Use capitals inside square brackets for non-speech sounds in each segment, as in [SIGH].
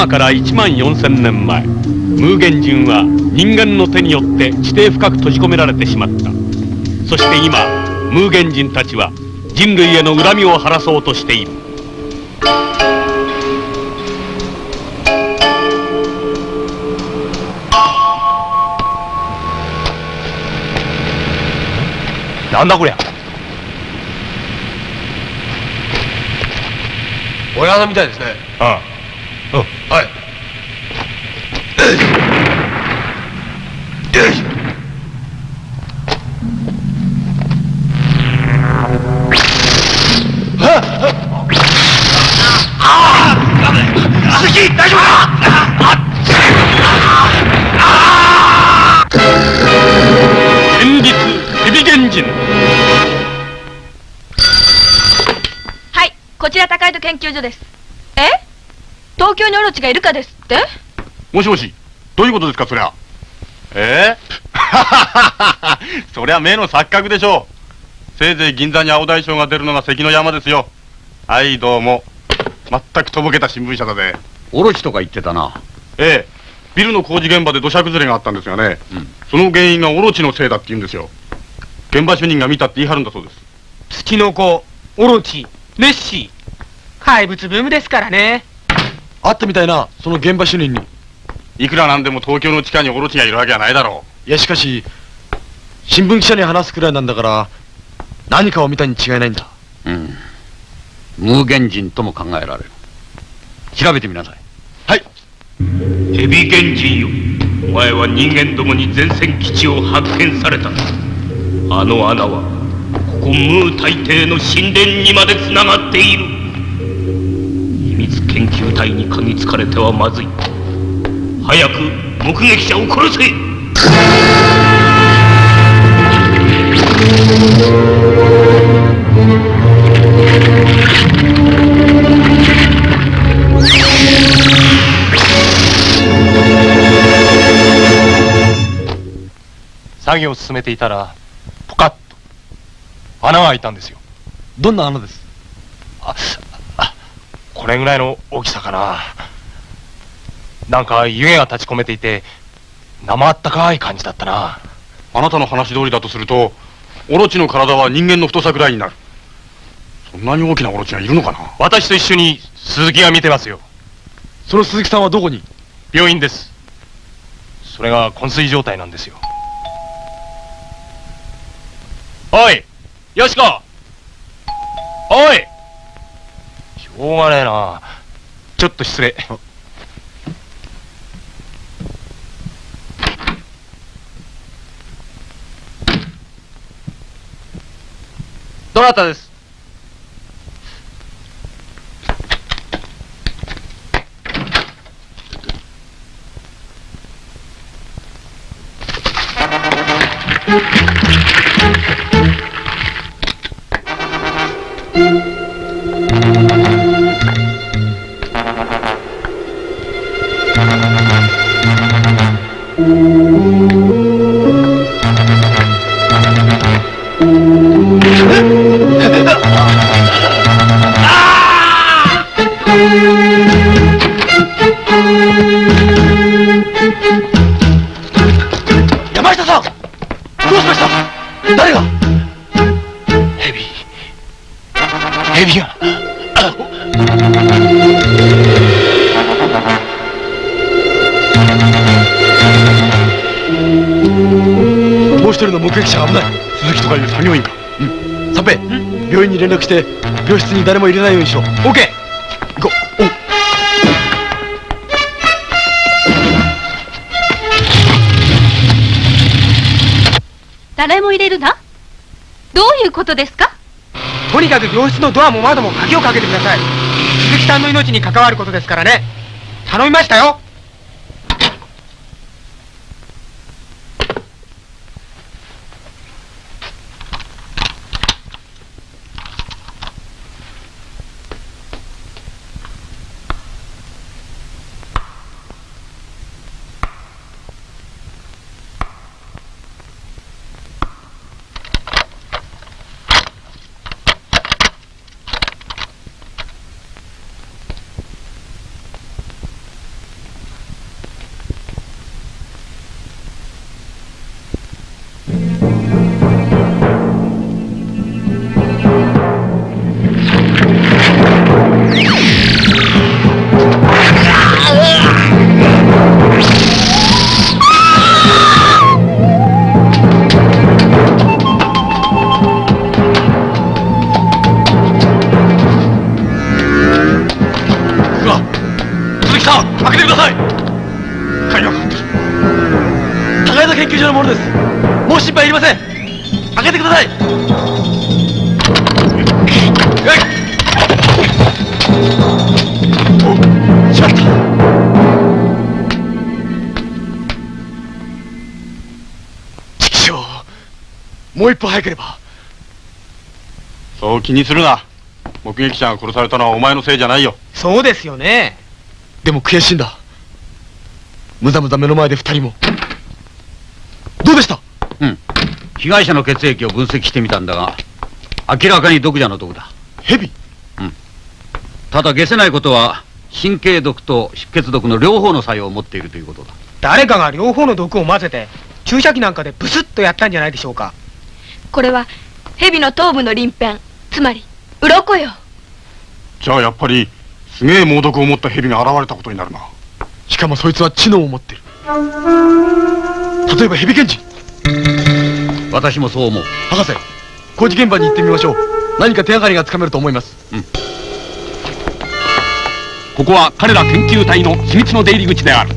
今から1万4000年前ムーゲン人は人間の手によって地底深く閉じ込められてしまった。そして今ムーゲン人たちは人類への恨みを晴らそうとしている。なんだこりゃ？親穴みたいですね。ああにオロチがいるかですって？もしもし、どういうことですか、そりゃ。え？え [LAUGHS] そりゃ目の錯覚でしょう。せいぜい銀座に青大将が出るのが関の山ですよ。はい、どうも。全くとぼけた新聞社だぜ。オロチとか言ってたな。ええ。ビルの工事現場で土砂崩れがあったんですがね。その原因がオロチのせいだって言うんですよ。現場主任が見たって言い張るんだそうです。ツチノコオロチネッシー怪物ブームですからね会ってみたいなその現場主任に。いくらなんでも東京の地下にオロチがいるわけはないだろいやしかし新聞記者に話すくらいなんだから何かを見たに違いないんだ。うん。無限人とも考えられる。調べてみなさい。はい。ヘビ原人よ。お前は人間どもに前線基地を発見された。あの穴はここムー大帝の神殿にまでつながっている研究隊に嗅ぎつかれてはまずい。早く目撃者を殺せ。作業を進めていたらポカッと。穴が開いたんですよ。どんな穴です？これぐらいの大きさかな。なんか湯気が立ち込めていて生あったかい感じだったな。あなたの話通りだとすると、オロチの体は人間の太さくらいになる。そんなに大きなオロチがいるのかな？私と一緒に鈴木が見てますよ。その鈴木さんはどこに？病院です。それが昏睡状態なんですよ。おいよしこおいしょうがねえな。ちょっと失礼。どなたです？[LAUGHS] 着て病室に誰も入れないようにしろ。OK! 誰も入れるな？どういうことですか？とにかく病室のドアも窓も鍵をかけてください。鈴木さんの命に関わることですからね。頼みましたよ。畜生もう一歩早ければ。そう気にするな。目撃者が殺されたのはお前のせいじゃないよ。そうですよね。でも悔しいんだ。むざむざ目の前で二人も。どうでした？うん。被害者の血液を分析してみたんだが明らかに毒蛇の毒だ。蛇？ただ消せないことは神経毒と出血毒の両方の作用を持っているということだ。誰かが両方の毒を混ぜて注射器なんかでブスッとやったんじゃないでしょうか。これは蛇の頭部の鱗片。つまり鱗よ。じゃあやっぱりすげえ猛毒を持った蛇が現れたことになるな。しかもそいつは知能を持ってる。例えば蛇検事私もそう思う。博士工事現場に行ってみましょう。何か手がかりがつかめると思います。ここは彼ら研究隊の秘密の出入り口である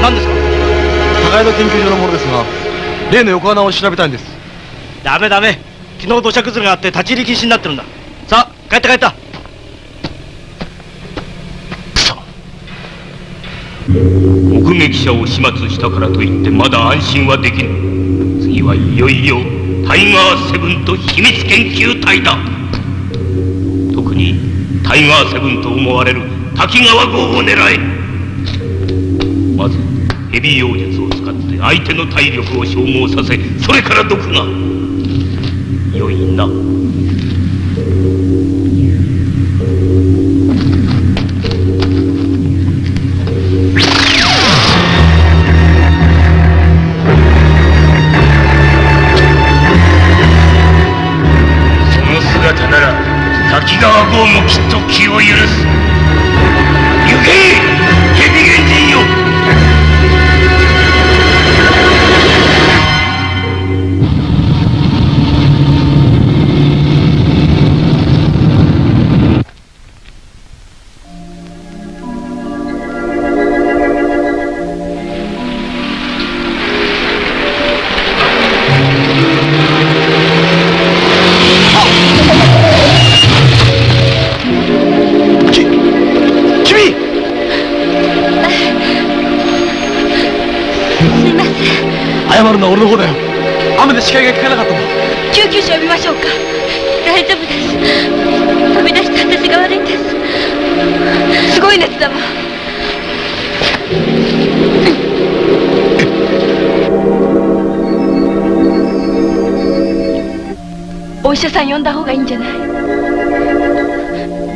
何ですか？高枝研究所のものですが例の横穴を調べたいんです。ダメダメ。昨日土砂崩れがあって立ち入り禁止になってるんだ。さあ帰った帰った。目撃者を始末したからといってまだ安心はできぬ。次はいよいよタイガーセブンと秘密研究隊だ。特にタイガーセブンと思われる滝川号を狙え。まずヘビ妖術を使って相手の体力を消耗させそれから毒が。良いな。その姿なら滝川号もきっと気を許す。は俺の方だよ。雨で視界が効かなかったん。だ救急車呼びましょうか。大丈夫です。飛び出した私が悪いんです。すごい熱だわ。お医者さん呼んだ方がいいんじゃない？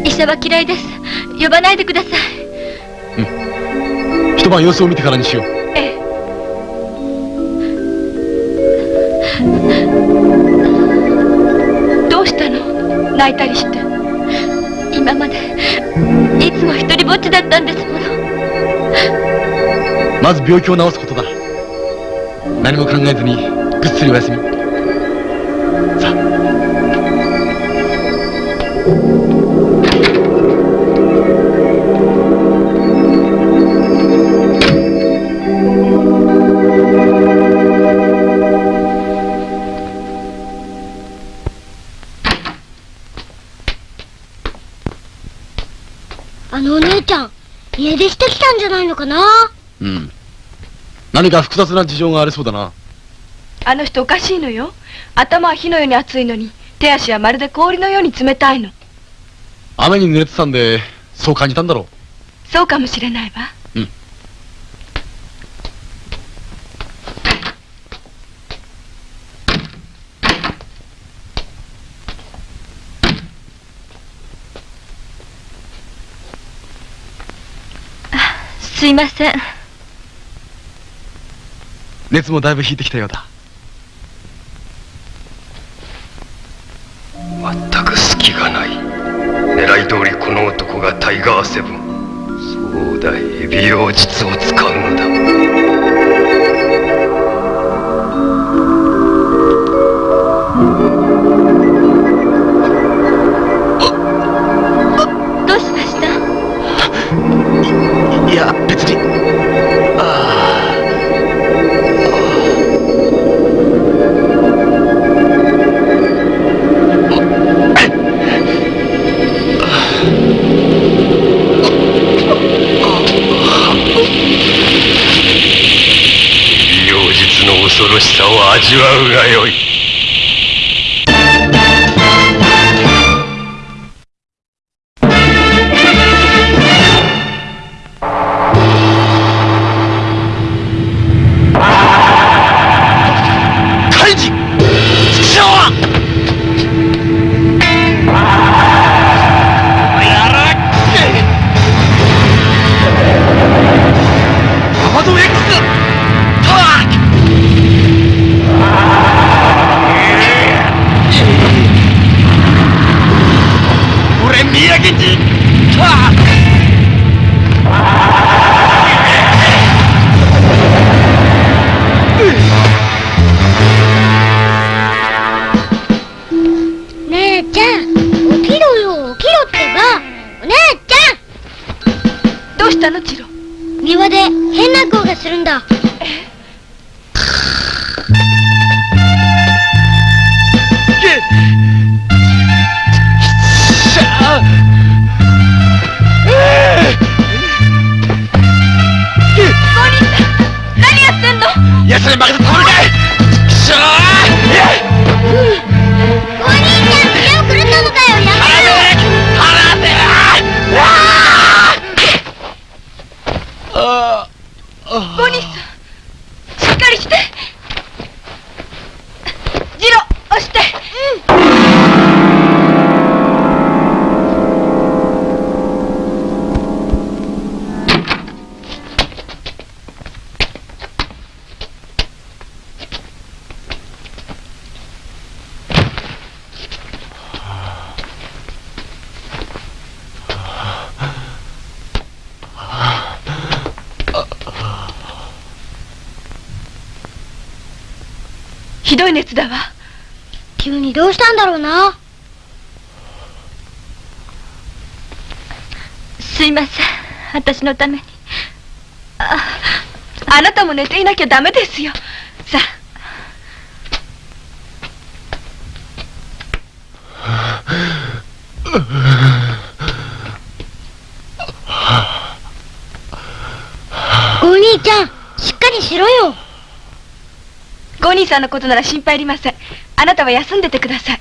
医者は嫌いです。呼ばないでください。一晩様子を見てからにしよう泣いたりして今までいつも一人ぼっちだったんですもの。まず病気を治すことだ。何も考えずにぐっすりお休み。さあ。のかな？うん。何か複雑な事情がありそうだな。あの人おかしいのよ。頭は火のように熱いのに手足はまるで氷のように冷たいの。雨に濡れてたんでそう感じたんだろそうかもしれないわうんすいません。熱もだいぶ引いてきたようだ。全く隙がない。狙い通りこの男がタイガーセブン。そうだエビ妖術を使うのだ。どうひどい熱だわ。急にどうしたんだろうな。すいません。私のために。ああなたも寝ていなきゃダメですよ。さあ。お兄ちゃんしっかりしろよゴニーさんのことなら心配いりません。あなたは休んでてください。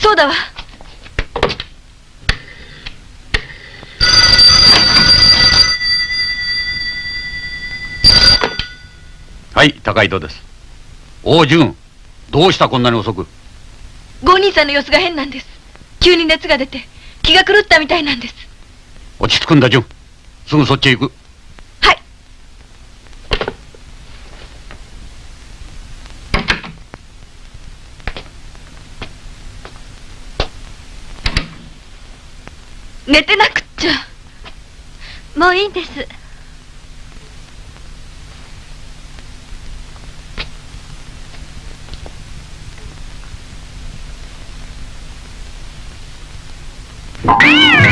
そうだわ。はい高井戸です。おう純どうしたこんなに遅く？ゴニーさんの様子が変なんです急に熱が出て気が狂ったみたいなんです。落ち着くんだ純すぐそっちへ行く。はい。寝てなくっちゃ。もういいんです ¡Ah!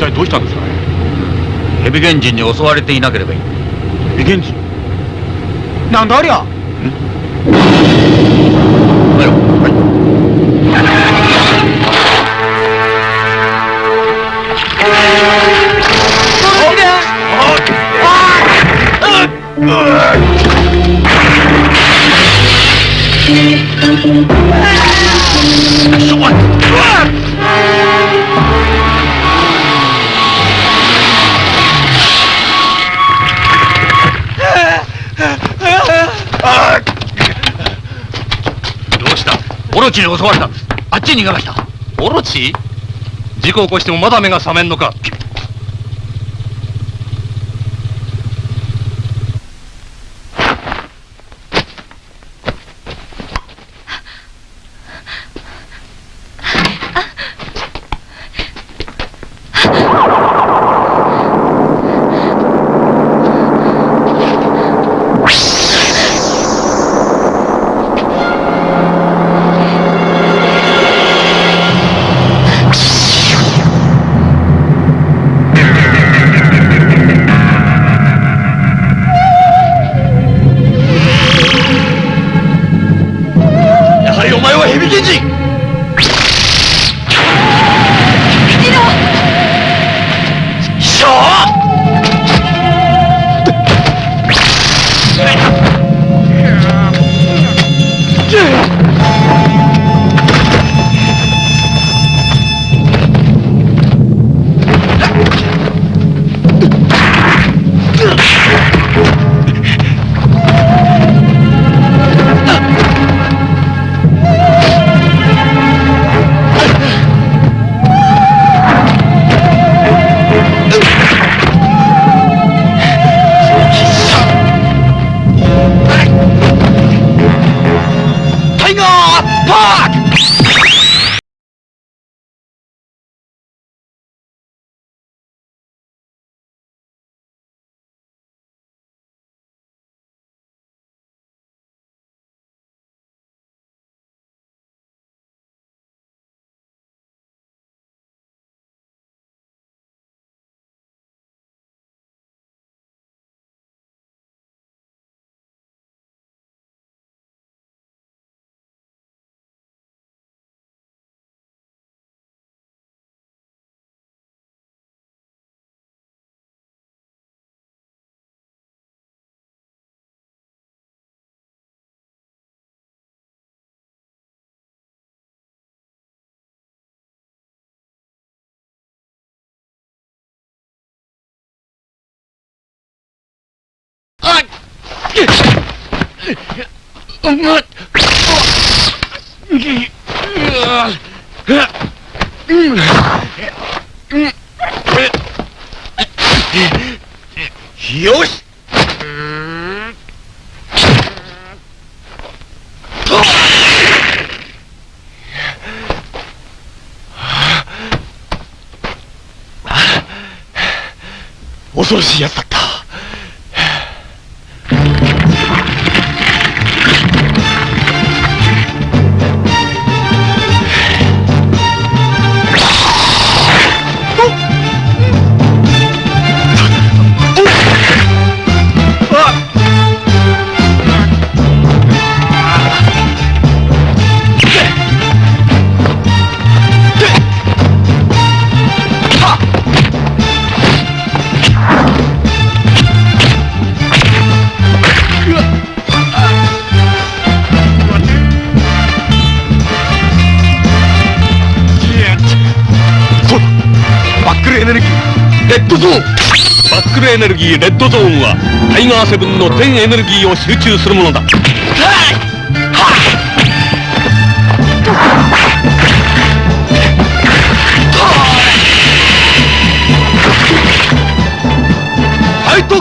体どうしたんですかね？ヘビ原人に襲われていなければいい。ヘビ原人なんだありゃ？どうした？オロチに襲われたあっちに逃げましたオロチ？事故起こしてもまだ目が覚めんのかよし。恐ろしいやつだ。エネルギーレッドゾーンはタイガーセブンの全エネルギーを集中するものだ。ファイト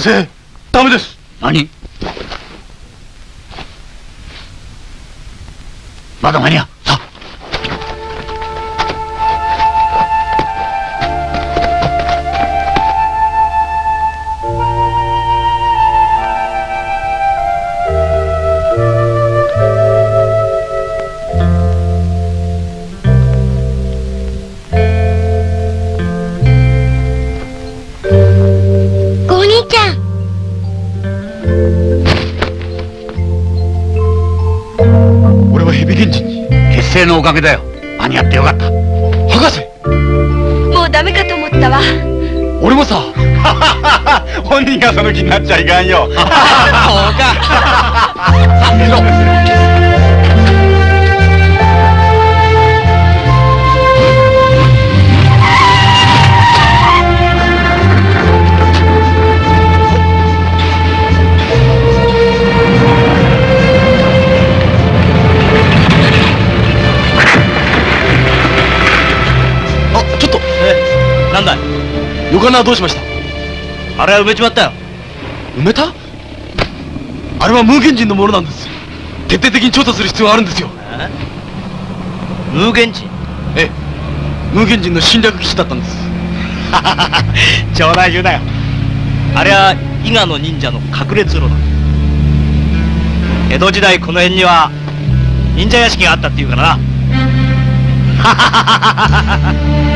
先生ダメです。何？まだ間に合う。に結成のおかげだよ。間に合ってよかった。博士！もうダメかと思ったわ。俺もさ。[LAUGHS] 本人がその気になっちゃいかんよ。[LAUGHS] [LAUGHS] そうか横穴はどうしました？あれは埋めちまったよ。埋めた？あれは無限人のものなんです徹底的に調査する必要があるんですよ。無限人？ええ。無限人の侵略基地だったんです。冗談言うなよ。あれは伊賀の忍者の隠れ通路だ。江戸時代この辺には忍者屋敷があったっていうからな [LAUGHS]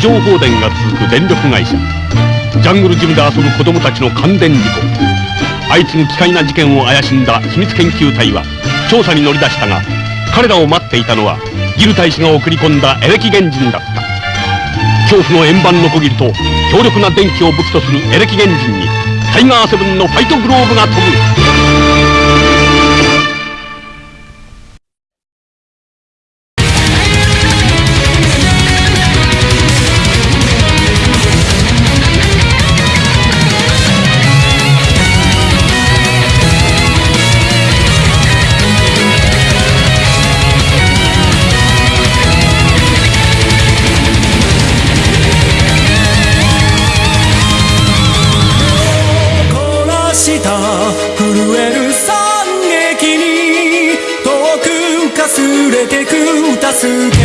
常放電が続く電力会社。ジャングルジムで遊ぶ子供たちの感電事故。相次ぐ奇怪な事件を怪しんだ秘密研究隊は調査に乗り出したが彼らを待っていたのはギル大使が送り込んだエレキ原人だった。恐怖の円盤のこぎりと強力な電気を武器とするエレキ原人にタイガーセブンのファイトグローブが飛ぶ。to